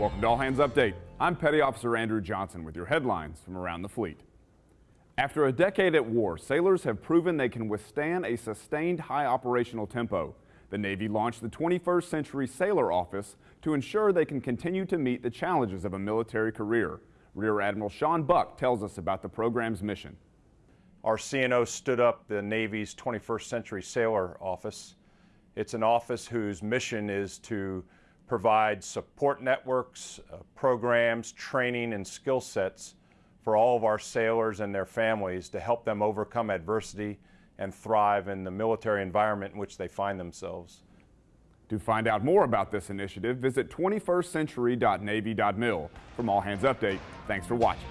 Welcome to All Hands Update. I'm Petty Officer Andrew Johnson with your headlines from around the fleet. After a decade at war, sailors have proven they can withstand a sustained high operational tempo. The Navy launched the 21st Century Sailor Office to ensure they can continue to meet the challenges of a military career. Rear Admiral Sean Buck tells us about the program's mission. Our CNO stood up the Navy's 21st Century Sailor Office. It's an office whose mission is to provide support networks, uh, programs, training, and skill sets for all of our sailors and their families to help them overcome adversity and thrive in the military environment in which they find themselves. To find out more about this initiative, visit 21stcentury.navy.mil. From All Hands Update, thanks for watching.